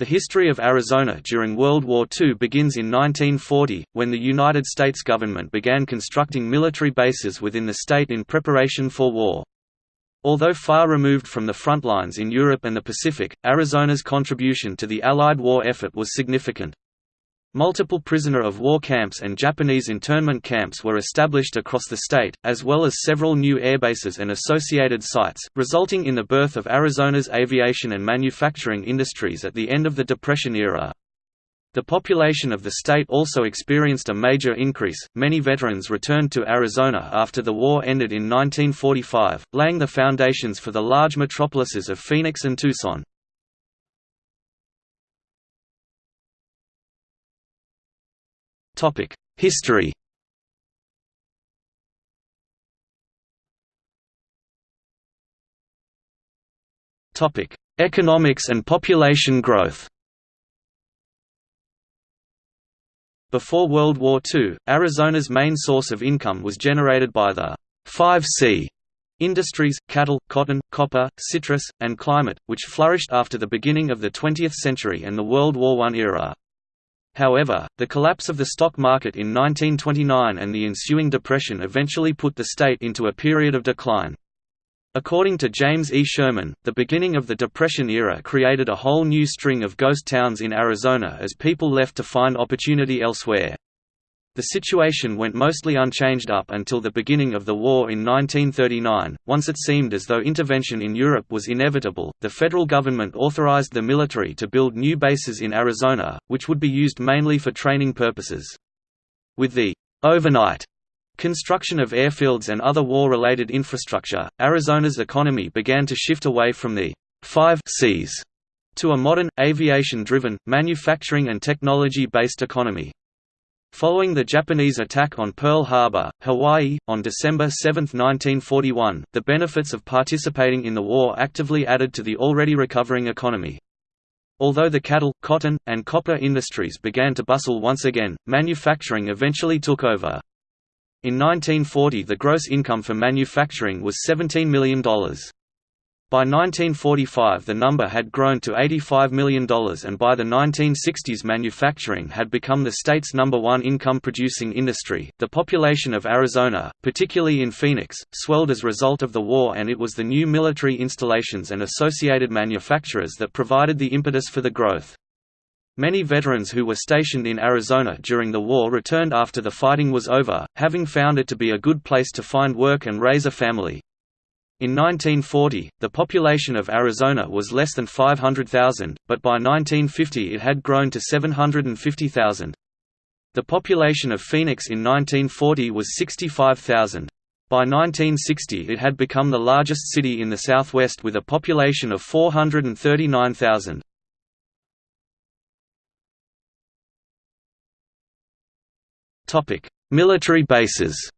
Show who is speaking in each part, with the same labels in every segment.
Speaker 1: The history of Arizona during World War II begins in 1940, when the United States government began constructing military bases within the state in preparation for war. Although far removed from the front lines in Europe and the Pacific, Arizona's contribution to the Allied war effort was significant. Multiple prisoner of war camps and Japanese internment camps were established across the state, as well as several new airbases and associated sites, resulting in the birth of Arizona's aviation and manufacturing industries at the end of the Depression era. The population of the state also experienced a major increase. Many veterans returned to Arizona after the war ended in 1945, laying the foundations for the large metropolises of Phoenix and Tucson. History. Economics and population growth. Before World War II, Arizona's main source of income was generated by the 5C industries, cattle, cotton, copper, citrus, and climate, which flourished after the beginning of the 20th century and the World War I era. However, the collapse of the stock market in 1929 and the ensuing depression eventually put the state into a period of decline. According to James E. Sherman, the beginning of the Depression era created a whole new string of ghost towns in Arizona as people left to find opportunity elsewhere. The situation went mostly unchanged up until the beginning of the war in 1939. Once it seemed as though intervention in Europe was inevitable, the federal government authorized the military to build new bases in Arizona, which would be used mainly for training purposes. With the overnight construction of airfields and other war-related infrastructure, Arizona's economy began to shift away from the five Cs to a modern, aviation-driven, manufacturing and technology-based economy. Following the Japanese attack on Pearl Harbor, Hawaii, on December 7, 1941, the benefits of participating in the war actively added to the already recovering economy. Although the cattle, cotton, and copper industries began to bustle once again, manufacturing eventually took over. In 1940 the gross income for manufacturing was $17 million. By 1945 the number had grown to $85 million and by the 1960s manufacturing had become the state's number one income-producing industry. The population of Arizona, particularly in Phoenix, swelled as a result of the war and it was the new military installations and associated manufacturers that provided the impetus for the growth. Many veterans who were stationed in Arizona during the war returned after the fighting was over, having found it to be a good place to find work and raise a family. In 1940, the population of Arizona was less than 500,000, but by 1950 it had grown to 750,000. The population of Phoenix in 1940 was 65,000. By 1960 it had become the largest city in the southwest with a population of 439,000. Military bases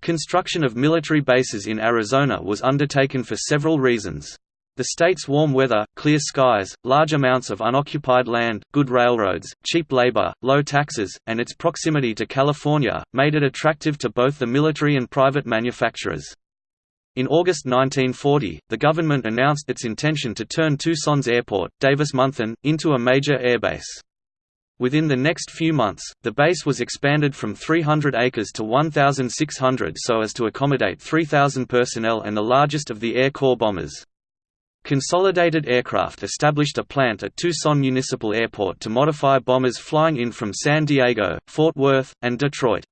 Speaker 1: Construction of military bases in Arizona was undertaken for several reasons. The state's warm weather, clear skies, large amounts of unoccupied land, good railroads, cheap labor, low taxes, and its proximity to California, made it attractive to both the military and private manufacturers. In August 1940, the government announced its intention to turn Tucson's airport, Davis-Monthan, into a major airbase. Within the next few months, the base was expanded from 300 acres to 1,600 so as to accommodate 3,000 personnel and the largest of the Air Corps bombers. Consolidated Aircraft established a plant at Tucson Municipal Airport to modify bombers flying in from San Diego, Fort Worth, and Detroit.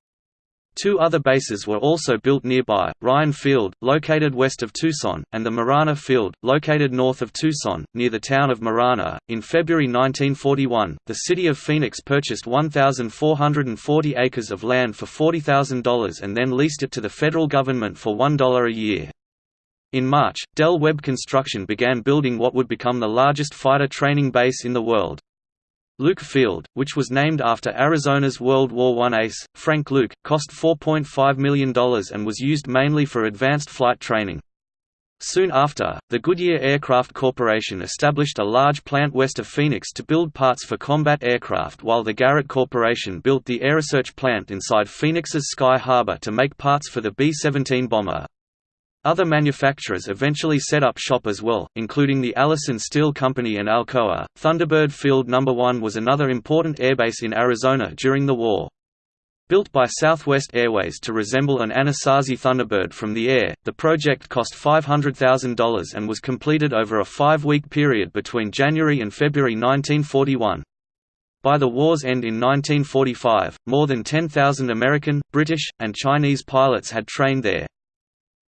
Speaker 1: Two other bases were also built nearby, Ryan Field, located west of Tucson, and the Marana Field, located north of Tucson, near the town of Marana. In February 1941, the city of Phoenix purchased 1,440 acres of land for $40,000 and then leased it to the federal government for $1 a year. In March, Del Webb Construction began building what would become the largest fighter training base in the world. Luke Field, which was named after Arizona's World War I ace, Frank Luke, cost $4.5 million and was used mainly for advanced flight training. Soon after, the Goodyear Aircraft Corporation established a large plant west of Phoenix to build parts for combat aircraft while the Garrett Corporation built the AiResearch plant inside Phoenix's Sky Harbor to make parts for the B-17 bomber. Other manufacturers eventually set up shop as well, including the Allison Steel Company and Alcoa. Thunderbird Field No. 1 was another important airbase in Arizona during the war. Built by Southwest Airways to resemble an Anasazi Thunderbird from the air, the project cost $500,000 and was completed over a five-week period between January and February 1941. By the war's end in 1945, more than 10,000 American, British, and Chinese pilots had trained there.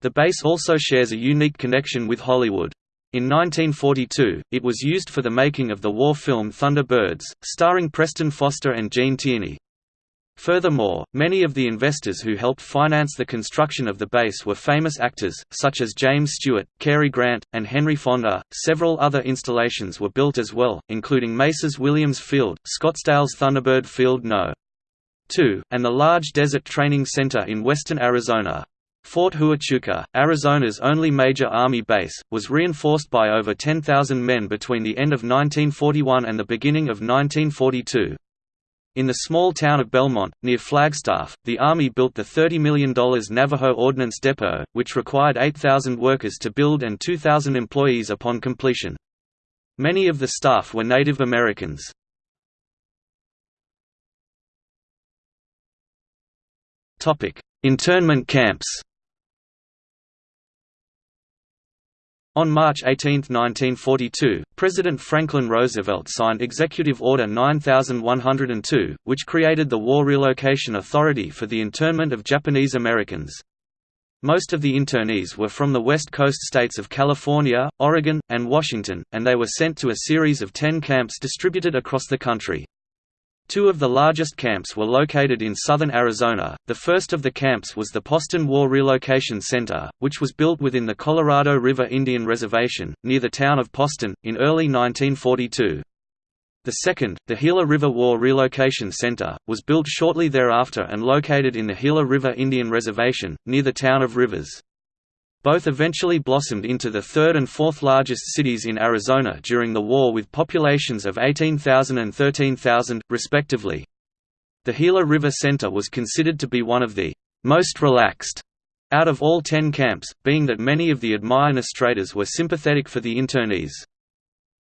Speaker 1: The base also shares a unique connection with Hollywood. In 1942, it was used for the making of the war film Thunderbirds, starring Preston Foster and Gene Tierney. Furthermore, many of the investors who helped finance the construction of the base were famous actors, such as James Stewart, Cary Grant, and Henry Fonda. Several other installations were built as well, including Mesa's Williams Field, Scottsdale's Thunderbird Field No. 2, and the large Desert Training Center in western Arizona. Fort Huachuca, Arizona's only major Army base, was reinforced by over 10,000 men between the end of 1941 and the beginning of 1942. In the small town of Belmont, near Flagstaff, the Army built the $30 million Navajo Ordnance Depot, which required 8,000 workers to build and 2,000 employees upon completion. Many of the staff were Native Americans. Internment camps On March 18, 1942, President Franklin Roosevelt signed Executive Order 9102, which created the War Relocation Authority for the internment of Japanese Americans. Most of the internees were from the West Coast states of California, Oregon, and Washington, and they were sent to a series of ten camps distributed across the country. Two of the largest camps were located in southern Arizona. The first of the camps was the Poston War Relocation Center, which was built within the Colorado River Indian Reservation, near the town of Poston, in early 1942. The second, the Gila River War Relocation Center, was built shortly thereafter and located in the Gila River Indian Reservation, near the town of Rivers. Both eventually blossomed into the third and fourth largest cities in Arizona during the war with populations of 18,000 and 13,000, respectively. The Gila River Center was considered to be one of the most relaxed out of all ten camps, being that many of the administrators were sympathetic for the internees.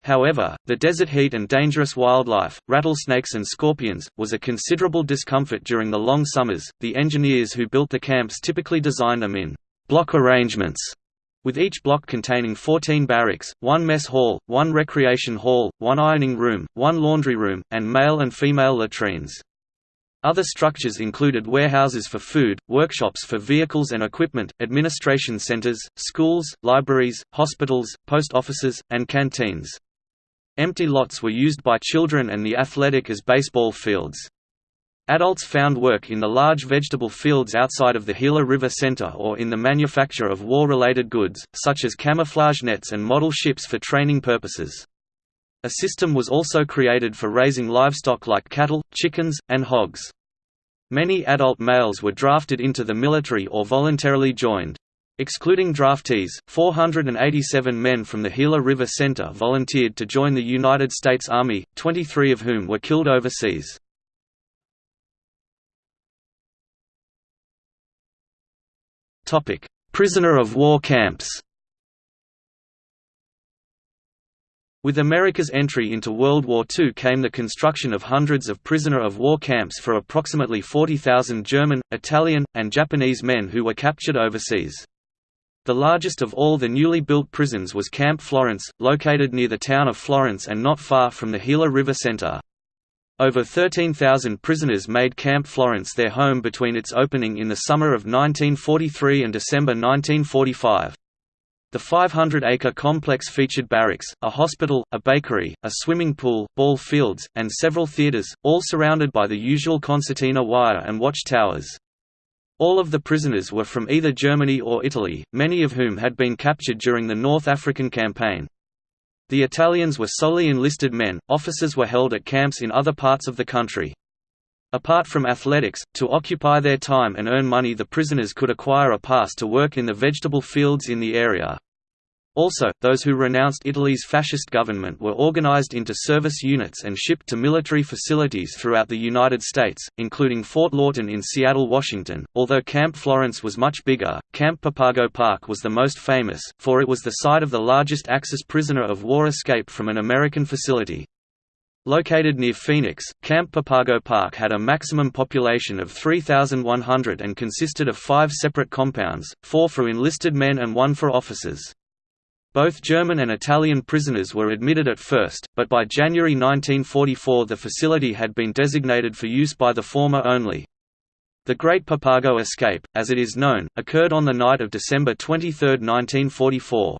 Speaker 1: However, the desert heat and dangerous wildlife, rattlesnakes and scorpions, was a considerable discomfort during the long summers. The engineers who built the camps typically designed them in block arrangements, with each block containing 14 barracks, one mess hall, one recreation hall, one ironing room, one laundry room, and male and female latrines. Other structures included warehouses for food, workshops for vehicles and equipment, administration centers, schools, libraries, hospitals, post offices, and canteens. Empty lots were used by children and the athletic as baseball fields. Adults found work in the large vegetable fields outside of the Gila River Center or in the manufacture of war-related goods, such as camouflage nets and model ships for training purposes. A system was also created for raising livestock like cattle, chickens, and hogs. Many adult males were drafted into the military or voluntarily joined. Excluding draftees, 487 men from the Gila River Center volunteered to join the United States Army, 23 of whom were killed overseas. Prisoner of war camps. With America's entry into World War II came the construction of hundreds of prisoner of war camps for approximately 40,000 German, Italian, and Japanese men who were captured overseas. The largest of all the newly built prisons was Camp Florence, located near the town of Florence and not far from the Gila River Center. Over 13,000 prisoners made Camp Florence their home between its opening in the summer of 1943 and December 1945. The 500-acre complex featured barracks, a hospital, a bakery, a swimming pool, ball fields, and several theaters, all surrounded by the usual concertina wire and watchtowers. All of the prisoners were from either Germany or Italy, many of whom had been captured during the North African Campaign. The Italians were solely enlisted men, officers were held at camps in other parts of the country. Apart from athletics, to occupy their time and earn money the prisoners could acquire a pass to work in the vegetable fields in the area. Also, those who renounced Italy's fascist government were organized into service units and shipped to military facilities throughout the United States, including Fort Lawton in Seattle, Washington. Although Camp Florence was much bigger, Camp Papago Park was the most famous, for it was the site of the largest Axis prisoner of war escape from an American facility. Located near Phoenix, Camp Papago Park had a maximum population of 3,100 and consisted of five separate compounds, four for enlisted men and one for officers. Both German and Italian prisoners were admitted at first, but by January 1944 the facility had been designated for use by the former only. The Great Papago Escape, as it is known, occurred on the night of December 23, 1944.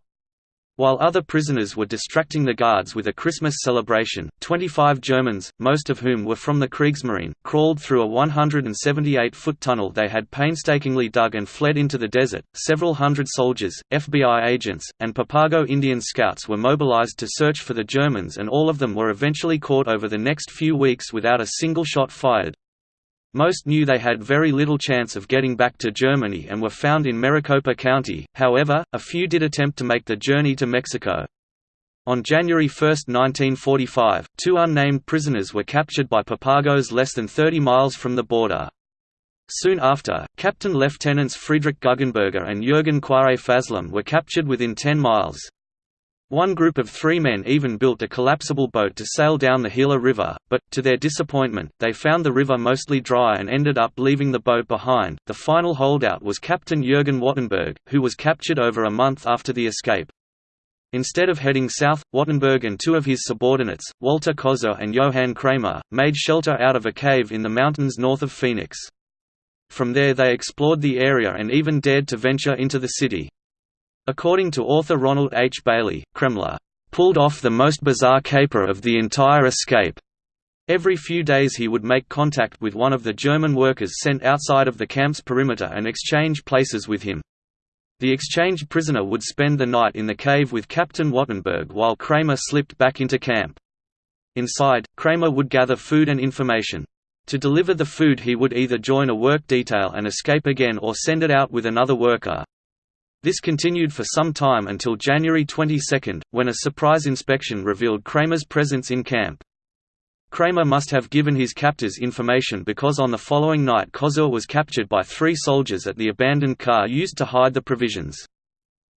Speaker 1: While other prisoners were distracting the guards with a Christmas celebration, 25 Germans, most of whom were from the Kriegsmarine, crawled through a 178-foot tunnel they had painstakingly dug and fled into the desert. Several hundred soldiers, FBI agents, and Papago Indian scouts were mobilized to search for the Germans and all of them were eventually caught over the next few weeks without a single shot fired. Most knew they had very little chance of getting back to Germany and were found in Maricopa County, however, a few did attempt to make the journey to Mexico. On January 1, 1945, two unnamed prisoners were captured by Papagos less than 30 miles from the border. Soon after, Captain Lieutenants Friedrich Guggenberger and Jürgen Quaet-Faslem were captured within 10 miles. One group of three men even built a collapsible boat to sail down the Gila River, but, to their disappointment, they found the river mostly dry and ended up leaving the boat behind. The final holdout was Captain Jürgen Wattenberg, who was captured over a month after the escape. Instead of heading south, Wattenberg and two of his subordinates, Walter Kozur and Johann Kramer, made shelter out of a cave in the mountains north of Phoenix. From there they explored the area and even dared to venture into the city. According to author Ronald H. Bailey, Kremler pulled off the most bizarre caper of the entire escape. Every few days he would make contact with one of the German workers sent outside of the camp's perimeter and exchange places with him. The exchanged prisoner would spend the night in the cave with Captain Wattenberg while Kramer slipped back into camp. Inside, Kramer would gather food and information. To deliver the food he would either join a work detail and escape again or send it out with another worker. This continued for some time until January 22, when a surprise inspection revealed Kramer's presence in camp. Kramer must have given his captors information because on the following night Kozur was captured by three soldiers at the abandoned car used to hide the provisions.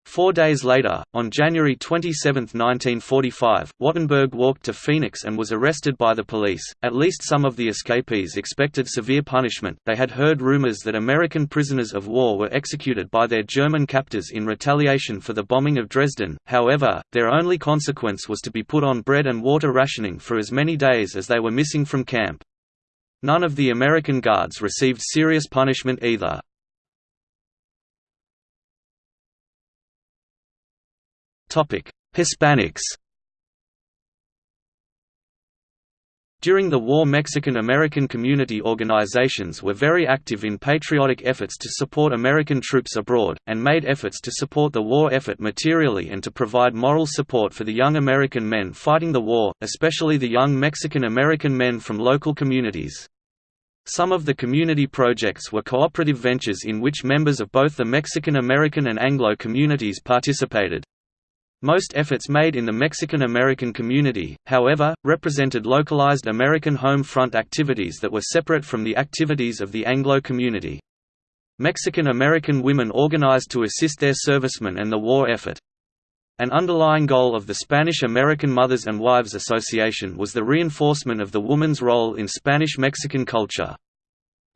Speaker 1: Four days later, on January 27, 1945, Wattenberg walked to Phoenix and was arrested by the police. At least some of the escapees expected severe punishment. They had heard rumors that American prisoners of war were executed by their German captors in retaliation for the bombing of Dresden, however, their only consequence was to be put on bread and water rationing for as many days as they were missing from camp. None of the American guards received serious punishment either. Hispanics During the war Mexican-American community organizations were very active in patriotic efforts to support American troops abroad, and made efforts to support the war effort materially and to provide moral support for the young American men fighting the war, especially the young Mexican-American men from local communities. Some of the community projects were cooperative ventures in which members of both the Mexican-American and Anglo communities participated. Most efforts made in the Mexican-American community, however, represented localized American home front activities that were separate from the activities of the Anglo community. Mexican-American women organized to assist their servicemen and the war effort. An underlying goal of the Spanish-American Mothers and Wives Association was the reinforcement of the woman's role in Spanish-Mexican culture.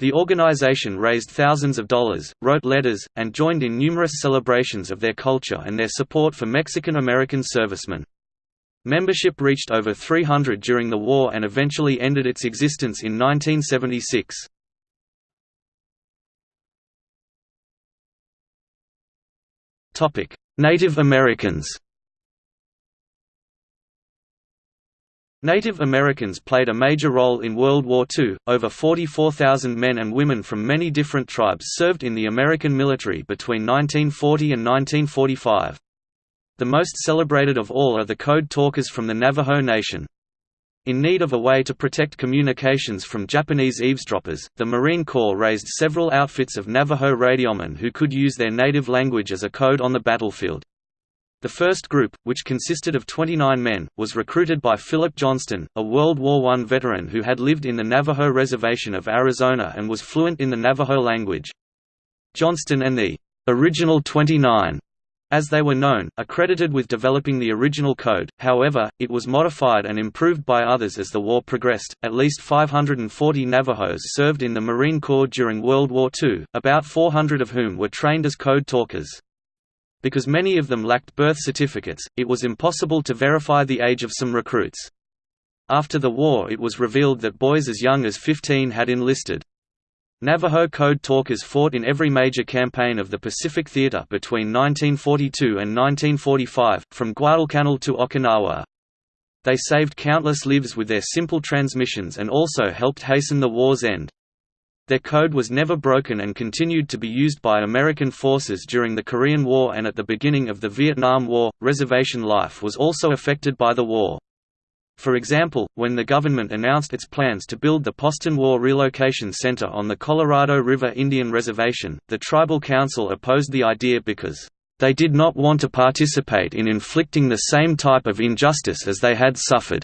Speaker 1: The organization raised thousands of dollars, wrote letters, and joined in numerous celebrations of their culture and their support for Mexican-American servicemen. Membership reached over 300 during the war and eventually ended its existence in 1976. Native Americans Native Americans played a major role in World War II. Over 44,000 men and women from many different tribes served in the American military between 1940 and 1945. The most celebrated of all are the Code Talkers from the Navajo Nation. In need of a way to protect communications from Japanese eavesdroppers, the Marine Corps raised several outfits of Navajo radiomen who could use their native language as a code on the battlefield. The first group, which consisted of 29 men, was recruited by Philip Johnston, a World War I veteran who had lived in the Navajo Reservation of Arizona and was fluent in the Navajo language. Johnston and the original 29 as they were known, are credited with developing the original code, however, it was modified and improved by others as the war progressed. At least 540 Navajos served in the Marine Corps during World War II, about 400 of whom were trained as code talkers. Because many of them lacked birth certificates, it was impossible to verify the age of some recruits. After the war it was revealed that boys as young as 15 had enlisted. Navajo code talkers fought in every major campaign of the Pacific Theater between 1942 and 1945, from Guadalcanal to Okinawa. They saved countless lives with their simple transmissions and also helped hasten the war's end. Their code was never broken and continued to be used by American forces during the Korean War and at the beginning of the Vietnam War. Reservation life was also affected by the war. For example, when the government announced its plans to build the Poston War Relocation Center on the Colorado River Indian Reservation, the Tribal Council opposed the idea because, "...they did not want to participate in inflicting the same type of injustice as they had suffered."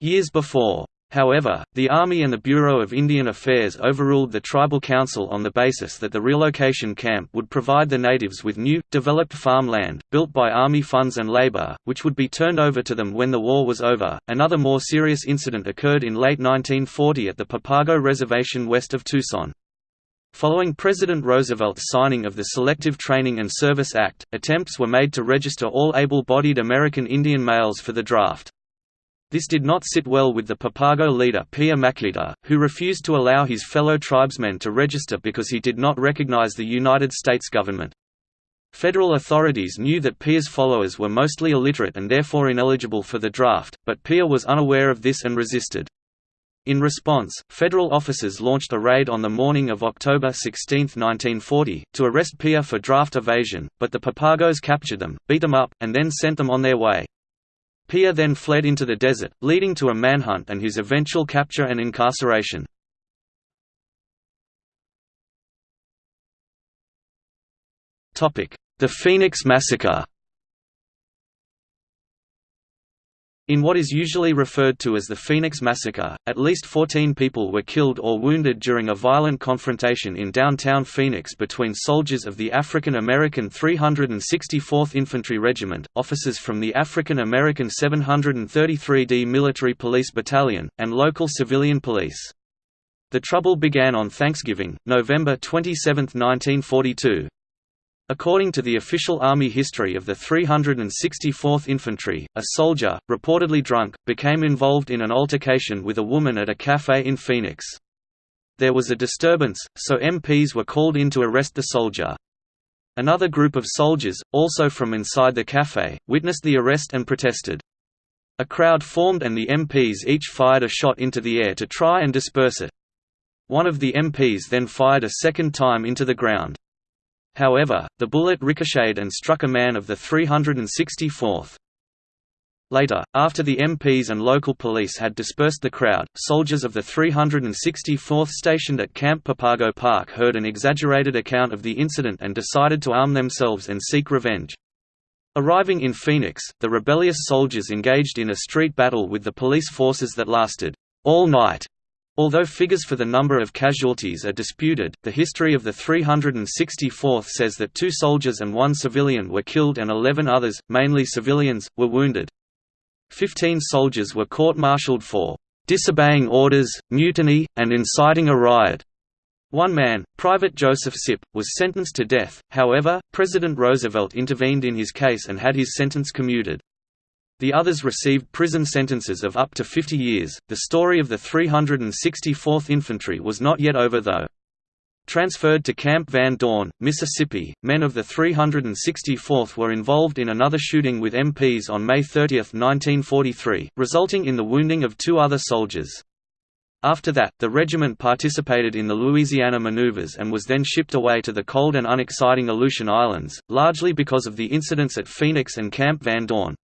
Speaker 1: Years before. However, the Army and the Bureau of Indian Affairs overruled the Tribal Council on the basis that the relocation camp would provide the natives with new, developed farmland, built by Army funds and labor, which would be turned over to them when the war was over. Another more serious incident occurred in late 1940 at the Papago Reservation west of Tucson. Following President Roosevelt's signing of the Selective Training and Service Act, attempts were made to register all able-bodied American Indian males for the draft. This did not sit well with the Papago leader Pia Machita, who refused to allow his fellow tribesmen to register because he did not recognize the United States government. Federal authorities knew that Pia's followers were mostly illiterate and therefore ineligible for the draft, but Pia was unaware of this and resisted. In response, federal officers launched a raid on the morning of October 16, 1940, to arrest Pia for draft evasion, but the Papagos captured them, beat them up, and then sent them on their way. Pia then fled into the desert, leading to a manhunt and his eventual capture and incarceration. The Phoenix Massacre In what is usually referred to as the Phoenix Massacre, at least 14 people were killed or wounded during a violent confrontation in downtown Phoenix between soldiers of the African American 364th Infantry Regiment, officers from the African American 733d Military Police Battalion, and local civilian police. The trouble began on Thanksgiving, November 27, 1942, According to the official Army history of the 364th Infantry, a soldier, reportedly drunk, became involved in an altercation with a woman at a café in Phoenix. There was a disturbance, so MPs were called in to arrest the soldier. Another group of soldiers, also from inside the café, witnessed the arrest and protested. A crowd formed and the MPs each fired a shot into the air to try and disperse it. One of the MPs then fired a second time into the ground. However, the bullet ricocheted and struck a man of the 364th. Later, after the MPs and local police had dispersed the crowd, soldiers of the 364th stationed at Camp Papago Park heard an exaggerated account of the incident and decided to arm themselves and seek revenge. Arriving in Phoenix, the rebellious soldiers engaged in a street battle with the police forces that lasted all night Although figures for the number of casualties are disputed, the history of the 364th says that two soldiers and one civilian were killed and 11 others, mainly civilians, were wounded. Fifteen soldiers were court-martialed for disobeying orders, mutiny, and inciting a riot. One man, Private Joseph Sipp, was sentenced to death, however, President Roosevelt intervened in his case and had his sentence commuted. The others received prison sentences of up to 50 years. The story of the 364th Infantry was not yet over though. Transferred to Camp Van Dorn, Mississippi, men of the 364th were involved in another shooting with MPs on May 30, 1943, resulting in the wounding of two other soldiers. After that, the regiment participated in the Louisiana maneuvers and was then shipped away to the cold and unexciting Aleutian Islands, largely because of the incidents at Phoenix and Camp Van Dorn.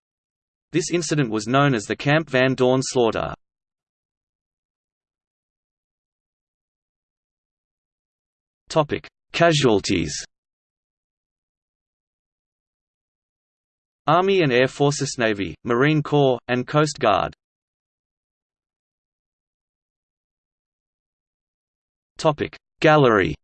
Speaker 1: This incident was known as the Camp Van Dorn slaughter. Casualties. Army and Air Forces Navy, Marine Corps, and Coast Guard. Gallery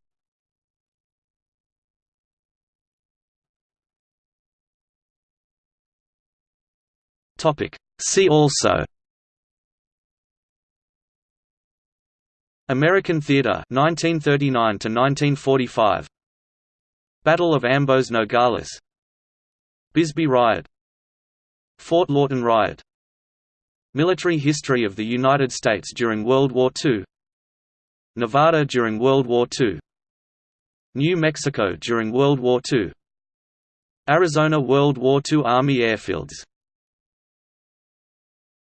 Speaker 1: See also American theater 1939 to 1945 Battle of Ambos Nogales Bisbee Riot. Fort Lawton Riot. Military history of the United States during World War II Nevada during World War II New Mexico during World War II Arizona World War II Army airfields